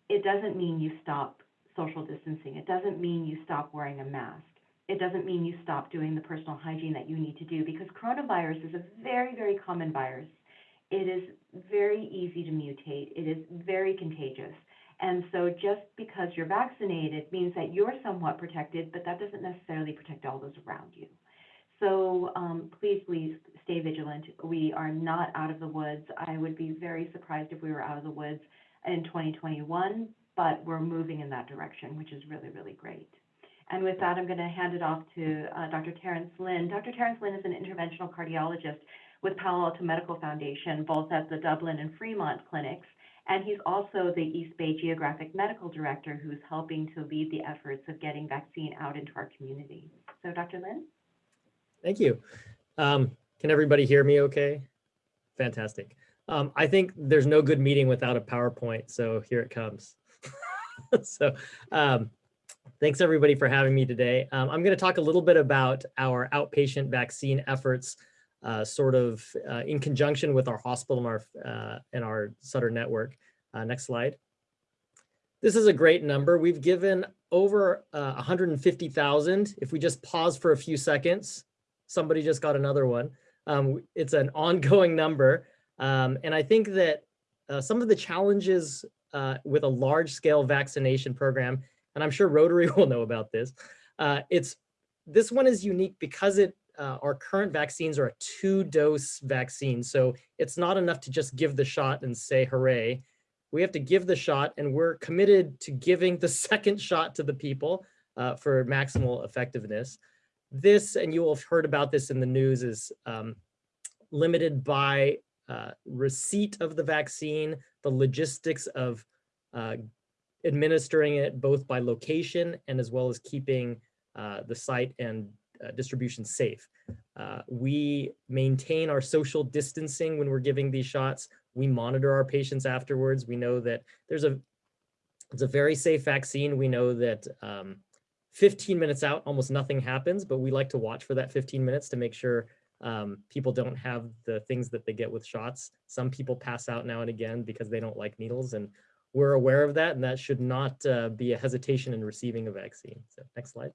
it doesn't mean you stop social distancing. It doesn't mean you stop wearing a mask. It doesn't mean you stop doing the personal hygiene that you need to do because coronavirus is a very, very common virus. It is very easy to mutate. It is very contagious. And so just because you're vaccinated means that you're somewhat protected, but that doesn't necessarily protect all those around you. So um, please, please stay vigilant. We are not out of the woods. I would be very surprised if we were out of the woods in 2021, but we're moving in that direction, which is really, really great. And with that, I'm going to hand it off to uh, Dr. Terrence Lynn. Dr. Terrence Lynn is an interventional cardiologist with Palo Alto Medical Foundation, both at the Dublin and Fremont clinics. And he's also the East Bay Geographic Medical Director who's helping to lead the efforts of getting vaccine out into our community. So Dr. Lynn? Thank you. Um, can everybody hear me okay? Fantastic. Um, I think there's no good meeting without a PowerPoint, so here it comes. [laughs] so um, thanks everybody for having me today. Um, I'm going to talk a little bit about our outpatient vaccine efforts, uh, sort of uh, in conjunction with our hospital and our, uh, and our Sutter network. Uh, next slide. This is a great number. We've given over uh, 150,000. If we just pause for a few seconds, somebody just got another one. Um, it's an ongoing number. Um, and I think that uh, some of the challenges uh, with a large scale vaccination program, and I'm sure Rotary [laughs] will know about this, uh, it's this one is unique because it uh, our current vaccines are a two dose vaccine. So it's not enough to just give the shot and say hooray. We have to give the shot and we're committed to giving the [laughs] second shot to the people uh, for maximal effectiveness. This, and you will have heard about this in the news, is um, limited by uh, receipt of the vaccine, the logistics of uh, administering it both by location and as well as keeping uh, the site and uh, distribution safe. Uh, we maintain our social distancing when we're giving these shots. We monitor our patients afterwards. We know that there's a it's a very safe vaccine. We know that um, 15 minutes out, almost nothing happens, but we like to watch for that 15 minutes to make sure um, people don't have the things that they get with shots. Some people pass out now and again because they don't like needles and we're aware of that and that should not uh, be a hesitation in receiving a vaccine. So next slide.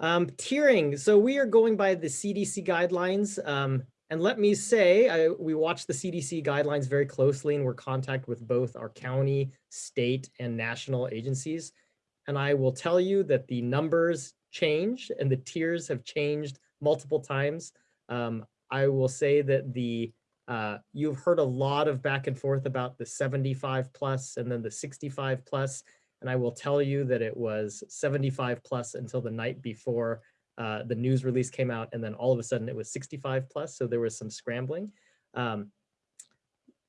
Um, tiering, so we are going by the CDC guidelines. Um, and let me say, I, we watch the CDC guidelines very closely and we're contact with both our county, state, and national agencies. And I will tell you that the numbers change and the tiers have changed multiple times. Um, I will say that the uh, you've heard a lot of back and forth about the 75 plus and then the 65 plus, and I will tell you that it was 75 plus until the night before uh, the news release came out and then all of a sudden it was 65 plus. So there was some scrambling. Um,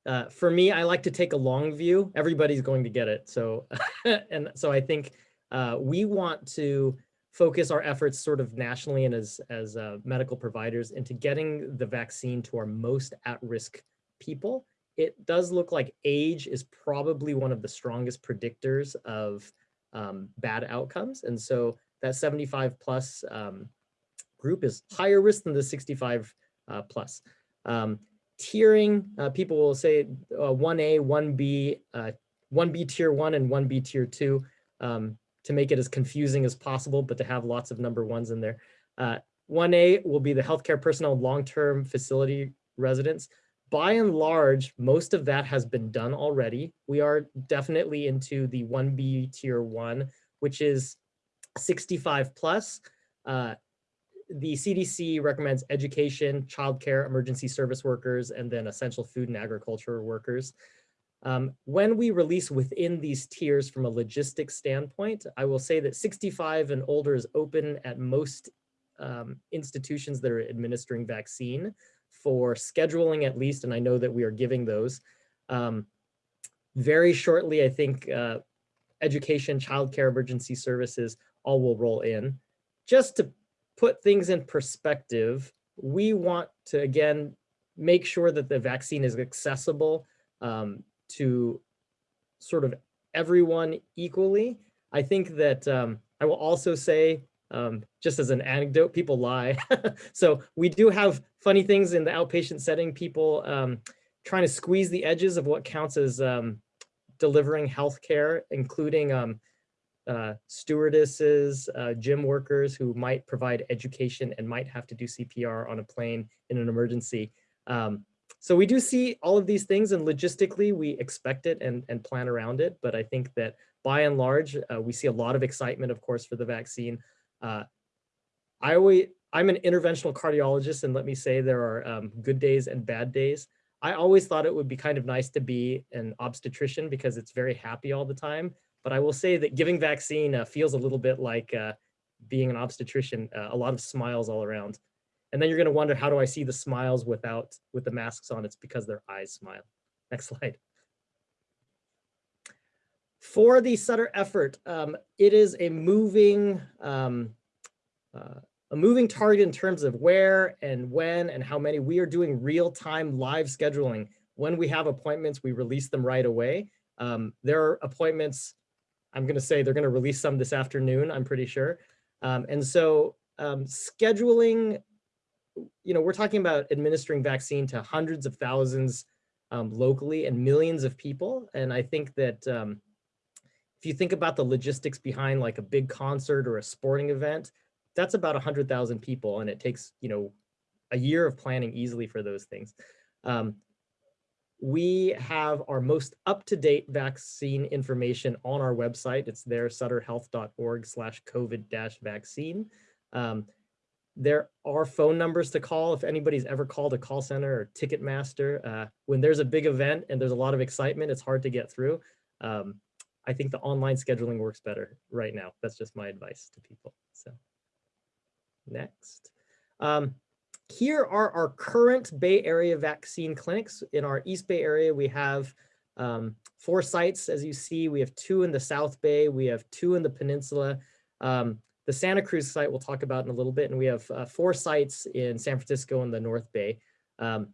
uh, for me, I like to take a long view. Everybody's going to get it. So, [laughs] and so I think uh, we want to focus our efforts sort of nationally and as, as uh, medical providers into getting the vaccine to our most at-risk people. It does look like age is probably one of the strongest predictors of um, bad outcomes. And so that 75 plus um, group is higher risk than the 65 uh, plus. Um, tiering, uh, people will say uh, 1A, 1B, 1B tier one and 1B tier two um, to make it as confusing as possible, but to have lots of number ones in there. 1A will be the healthcare personnel long-term facility residents. By and large, most of that has been done already. We are definitely into the 1B tier one, which is 65 plus. Uh, the CDC recommends education, childcare, emergency service workers, and then essential food and agriculture workers. Um, when we release within these tiers from a logistics standpoint, I will say that 65 and older is open at most um, institutions that are administering vaccine for scheduling at least, and I know that we are giving those. Um, very shortly, I think uh, education, childcare, emergency services all will roll in. Just to put things in perspective, we want to, again, make sure that the vaccine is accessible um, to sort of everyone equally. I think that um, I will also say, um, just as an anecdote, people lie. [laughs] so we do have funny things in the outpatient setting, people um, trying to squeeze the edges of what counts as um, delivering healthcare, including um, uh, stewardesses, uh, gym workers who might provide education and might have to do CPR on a plane in an emergency. Um, so we do see all of these things and logistically we expect it and, and plan around it. But I think that by and large, uh, we see a lot of excitement, of course, for the vaccine. Uh, I always, I'm an interventional cardiologist and let me say there are um, good days and bad days. I always thought it would be kind of nice to be an obstetrician because it's very happy all the time. But I will say that giving vaccine uh, feels a little bit like uh, being an obstetrician, uh, a lot of smiles all around. And then you're gonna wonder, how do I see the smiles without, with the masks on? It's because their eyes smile. [laughs] Next slide. For the Sutter effort, um, it is a moving, um, uh, a moving target in terms of where and when and how many. We are doing real-time live scheduling. When we have appointments, we release them right away. Um, there are appointments I'm going to say they're going to release some this afternoon, I'm pretty sure. Um, and so um, scheduling, you know, we're talking about administering vaccine to hundreds of thousands um, locally and millions of people. And I think that um, if you think about the logistics behind like a big concert or a sporting event, that's about 100,000 people and it takes, you know, a year of planning easily for those things. Um, we have our most up-to-date vaccine information on our website. It's there, sutterhealth.org slash COVID-vaccine. Um, there are phone numbers to call if anybody's ever called a call center or Ticketmaster. Uh, when there's a big event and there's a lot of excitement, it's hard to get through. Um, I think the online scheduling works better right now. That's just my advice to people. So next. Um, here are our current Bay Area vaccine clinics. In our East Bay area, we have um, four sites, as you see. We have two in the South Bay. We have two in the peninsula. Um, the Santa Cruz site we'll talk about in a little bit. And we have uh, four sites in San Francisco and the North Bay. Um,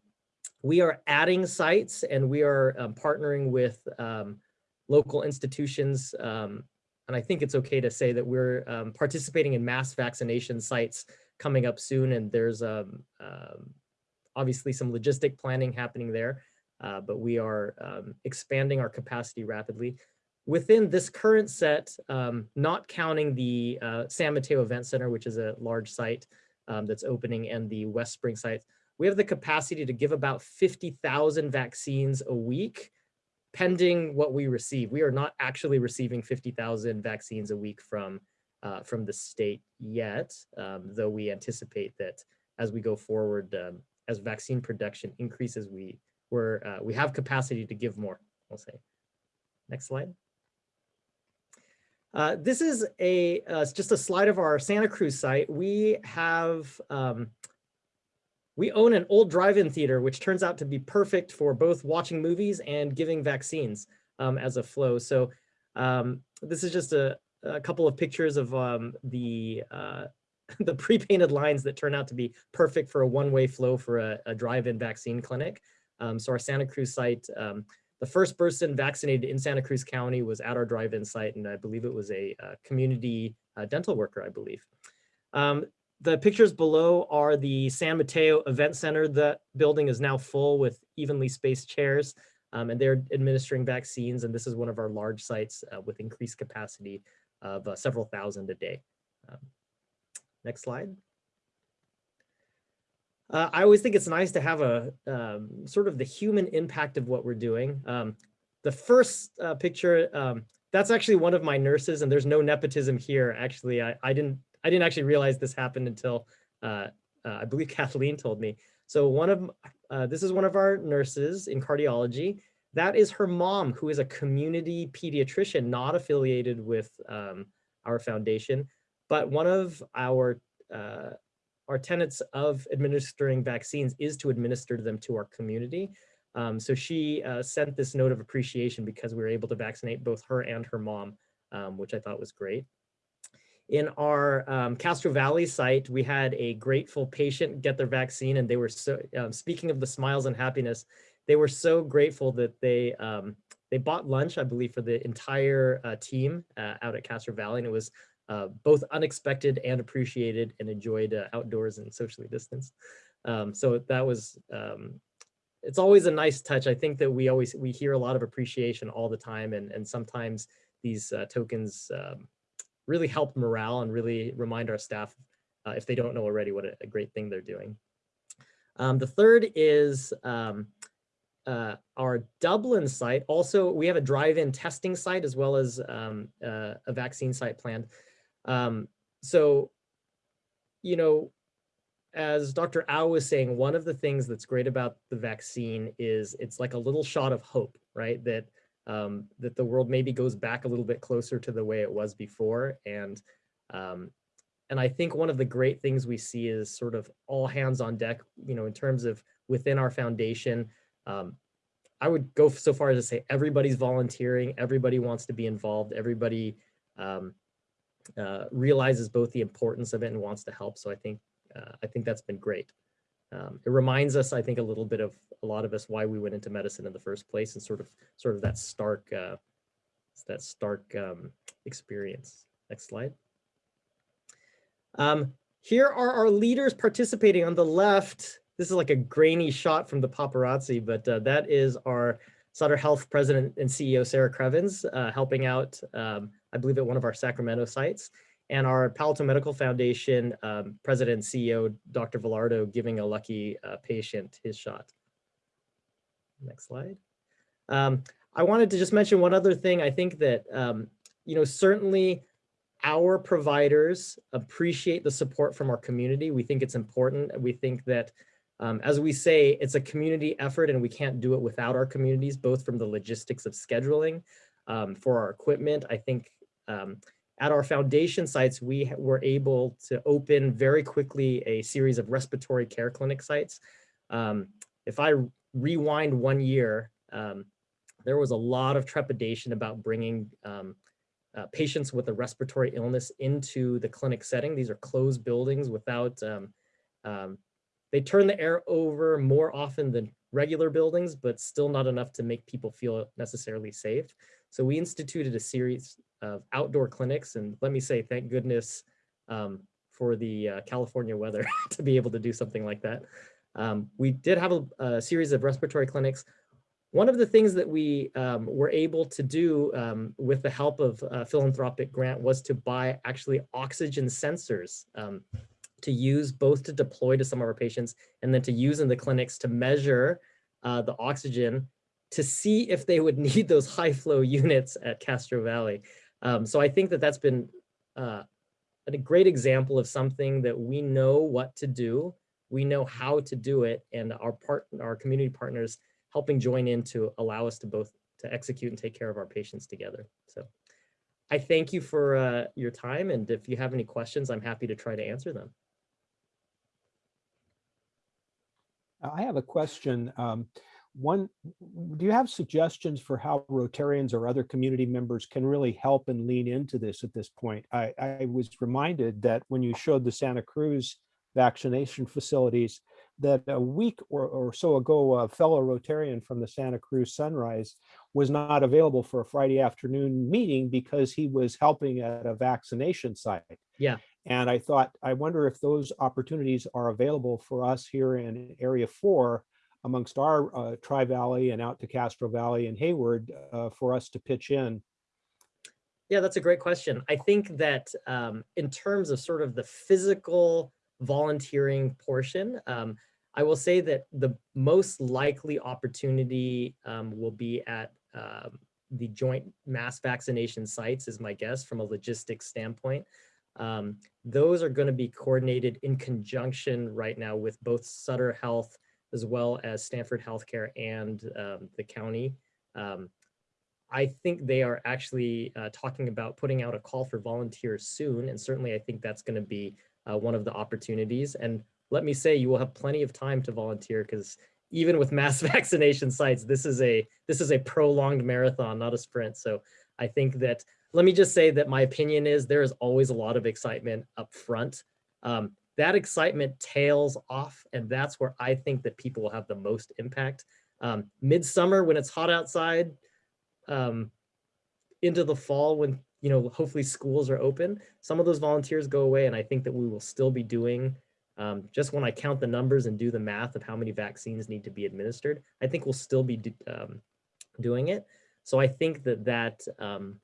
we are adding sites and we are um, partnering with um, local institutions. Um, and I think it's okay to say that we're participating in mass vaccination sites coming up soon, and there's um, um, obviously some logistic planning happening there, uh, but we are um, expanding our capacity rapidly. Within this current set, um, not counting the uh, San Mateo Event Center, which is a large site um, that's opening, and the West Spring site, we have the capacity to give about 50,000 vaccines a week, pending what we receive. We are not actually receiving 50,000 vaccines a week from uh, from the state yet, um, though we anticipate that as we go forward, um, as vaccine production increases, we we're, uh, we have capacity to give more, I'll say. Next slide. Uh, this is a uh, just a slide of our Santa Cruz site. We have um, we own an old drive-in theater, which turns out to be perfect for both watching movies and giving vaccines um, as a flow. So um, this is just a, a couple of pictures of um, the uh, [laughs] the pre-painted lines that turn out to be perfect for a one-way flow for a, a drive-in vaccine clinic. Um, so our Santa Cruz site, um, the first person vaccinated in Santa Cruz County was at our drive-in site, and I believe it was a, uh community uh, dental worker, I believe. Um, the pictures below are the San Mateo Event Center. The building is now full with evenly spaced chairs, um, and they're administering vaccines. And this is one of our large sites uh, with increased capacity of uh, several thousand a day. Um, next slide. Uh, I always think it's nice to have a um, sort of the human impact of what we're doing. Um, the first uh, picture, um, that's actually one of my nurses and there's no nepotism here. Actually, I, I didn't I didn't actually realize this happened until uh, uh I believe [laughs] Kathleen told me. So one of uh, this is one of our nurses in cardiology. That is her mom, who is a community pediatrician, not affiliated with um, our foundation, but one of our uh, our tenets of administering vaccines is to administer them to our community. Um, so she uh, sent this note of appreciation because we were able to vaccinate both her and her mom, um, which I thought was great. In our um, Castro Valley site, we had a grateful patient get their vaccine and they were so, um, speaking of the smiles and happiness, they were so grateful that they um, they bought lunch, I believe, for the entire uh, team uh, out at Castro Valley. And it was uh, both unexpected and appreciated and enjoyed uh, outdoors and socially distanced. Um, so that was, um, it's always a nice touch. I think that we always, we hear a lot of appreciation all the time and, and sometimes these uh, tokens um, really help morale and really remind our staff, uh, if they don't know already, what a, a great thing they're doing. Um, the third is um, uh, our Dublin site. Also, we have a drive-in testing site as well as um, uh, a vaccine site planned. Um, so, you know, as Dr. Au was saying, one of the things that's great about the vaccine is it's like a little shot of hope, right? That um, that the world maybe goes back a little bit closer to the way it was before. And um, and I think one of the great things we see is sort of all hands on deck, you know, in terms of within our foundation. Um, I would go so far as to say everybody's volunteering, everybody wants to be involved, everybody um, uh, realizes both the importance of it and wants to help. So I think uh, I think that's been great. Um, it reminds us, I think, a little bit of a lot of us why we went into medicine in the first place, and sort of sort of that stark uh, that stark um, experience. Next slide. Um, here are our leaders participating on the left. This is like a grainy shot from the paparazzi, but uh, that is our Sutter Health President and CEO Sarah Krevans uh, helping out, um, I believe at one of our Sacramento sites, and our Palo Alto Medical Foundation um, President and CEO Dr. Villardo giving a lucky uh, patient his shot. Next slide. Um, I wanted to just mention one other thing. I think that, um, you know, certainly our providers appreciate the support from our community. We think it's important. We think that um, as we say, it's a community effort and we can't do it without our communities, both from the logistics of scheduling um, for our equipment. I think um, at our foundation sites, we were able to open very quickly a series of respiratory care clinic sites. Um, if I rewind one year, um, there was a lot of trepidation about bringing um, uh, patients with a respiratory illness into the clinic setting. These are closed buildings without um, um, they turn the air over more often than regular buildings, but still not enough to make people feel necessarily safe. So we instituted a series of outdoor clinics and let me say, thank goodness um, for the uh, California weather [laughs] to be able to do something like that. Um, we did have a, a, series of respiratory clinics. One of the things that we um, were able to do um, with the help of a philanthropic grant was to buy actually oxygen sensors um, to use both to deploy to some of our patients and then to use in the clinics to measure uh, the oxygen to see if they would [laughs] need those high flow units at Castro Valley. Um, so I think that that's been uh, a great example of something that we know what to do, we know how to do it, and our part, our community partners helping join in to allow us to both to execute and take care of our patients together. So I thank you for uh, your time. And if you have any questions, I'm happy to try to answer them. I have a question. Um, one, do you have suggestions for how Rotarians or other community members can really help and lean into this at this point? I, I was reminded that when you showed the Santa Cruz vaccination facilities, that a week or, or so ago, a fellow Rotarian from the Santa Cruz Sunrise was not available for a Friday afternoon meeting because he was helping at a vaccination site. Yeah. And I thought, I wonder if those opportunities are available for us here in Area 4 amongst our uh, Tri Valley and out to Castro Valley and Hayward uh, for us to pitch in. Yeah, that's a great question. I think that um, in terms of sort of the physical volunteering portion, um, I will say that the most likely opportunity um, will be at um, the joint mass vaccination sites is my guess from a logistics standpoint. Um, those are going to be coordinated in conjunction right now with both Sutter Health as well as Stanford Healthcare and um, the county. Um, I think they are actually uh, talking about putting out a call for volunteers soon. And certainly I think that's going to be uh, one of the opportunities. And let me say, you will have plenty of time to volunteer because even with mass [laughs] vaccination sites, this is a this is a prolonged marathon, not a sprint. So I think that let me just say that my opinion is there is always a lot of excitement up front. Um, that excitement tails off, and that's where I think that people will have the most impact. Um, midsummer, when it's hot outside, um, into the fall, when you know hopefully schools are open, some of those volunteers go away, and I think that we will still be doing. Um, just when I count the numbers and do the math of how many vaccines need to be administered, I think we'll still be do, um, doing it. So I think that that um,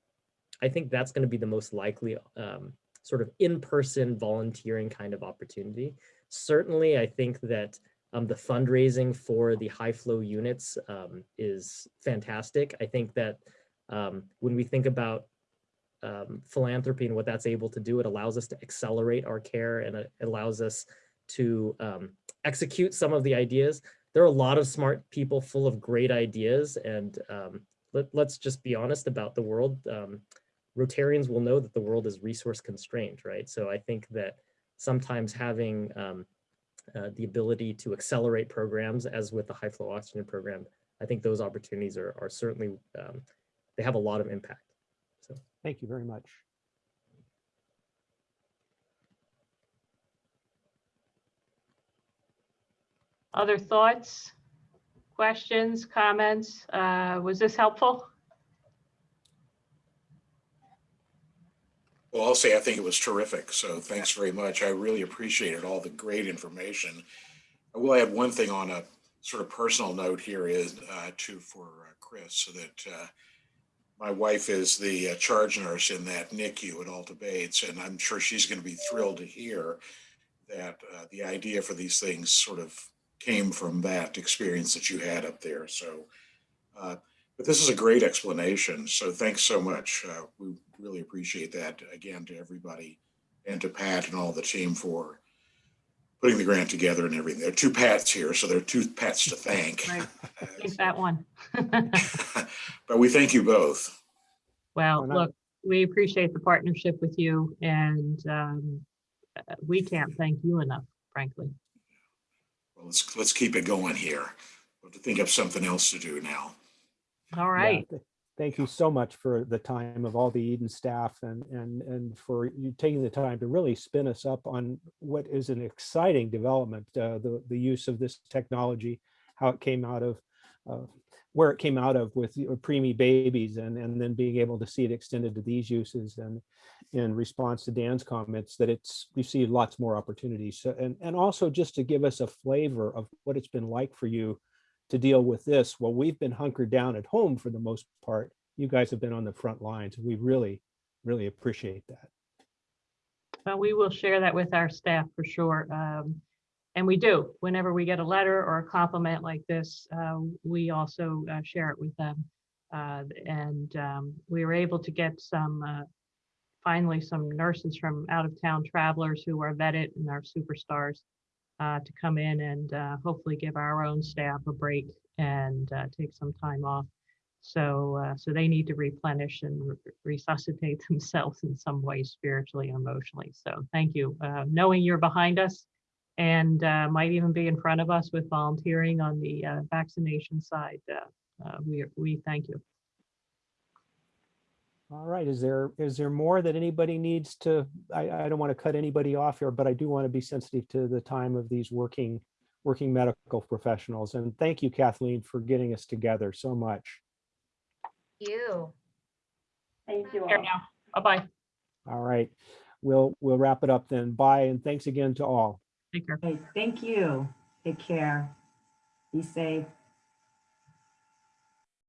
I think that's going to be the most likely um, sort of in-person volunteering kind of opportunity. Certainly, I think that um, the fundraising for the high flow units um, is fantastic. I think that um, when we think about um, philanthropy and what that's able to do, it allows us to accelerate our care and it allows us to um, execute some of the ideas. There are a lot of smart people full of great ideas and um, let, us just be honest about the world. Rotarians will know that the world is resource constrained, right? So I think that sometimes having um, uh, the ability to accelerate programs as with the high flow oxygen program, I think those opportunities are, are certainly, um, they have a lot of impact. So Thank you very much. Other thoughts, questions, comments? Uh, was this helpful? Well, I'll say I think it was terrific. So thanks very much. I really appreciated all the great information. I will add one thing on a sort of personal note here is uh, to for uh, Chris, so that uh, my wife is the uh, charge nurse in that NICU at Alta Bates, and I'm sure she's going to be thrilled to hear that uh, the idea for these things sort of came from that experience that you had up there. So, uh, but this is a great explanation. So thanks so much. Uh, we really appreciate that again to everybody and to Pat and all the team for putting the grant together and everything. There are two Pats here, so there are two Pats to thank. Right. [laughs] Think that one. [laughs] but we thank you both. Well, look, we appreciate the partnership with you and um, uh, we can't thank you enough, frankly. Well, let's let's keep it going here. We'll have to think of something else to do now. All right. Yeah, thank you so much for the time of all the Eden staff and and and for you taking the time to really spin us up on what is an exciting development, uh, the the use of this technology, how it came out of. Uh, where it came out of with preemie babies and, and then being able to see it extended to these uses and in response to Dan's comments that it's see lots more opportunities so, and and also just to give us a flavor of what it's been like for you to deal with this well we've been hunkered down at home for the most part. You guys have been on the front lines and we really really appreciate that. Well we will share that with our staff for sure um, and we do. Whenever we get a letter or a compliment like this uh, we also uh, share it with them uh, and um, we were able to get some uh, finally some nurses from out of town travelers who are vetted and are superstars uh, to come in and uh, hopefully give our own staff a break and uh, take some time off. So, uh, so they need to replenish and re- resuscitate [laughs] themselves in some way spiritually and emotionally. So thank you. Uh, knowing you're behind us and uh, might even be in front of us with volunteering on the vaccination side, we, we thank you. All right, is there, is there more that anybody needs to, I, I don't want to cut anybody off here, but I do want to be sensitive to the time of these working, working medical professionals. And thank you, Kathleen, for getting us together so much. You. Thank you all. now. Bye-bye. All right, we'll, we'll wrap it up then. Bye, and thanks again to all. Take care. Okay, thank you. Take care. Be safe.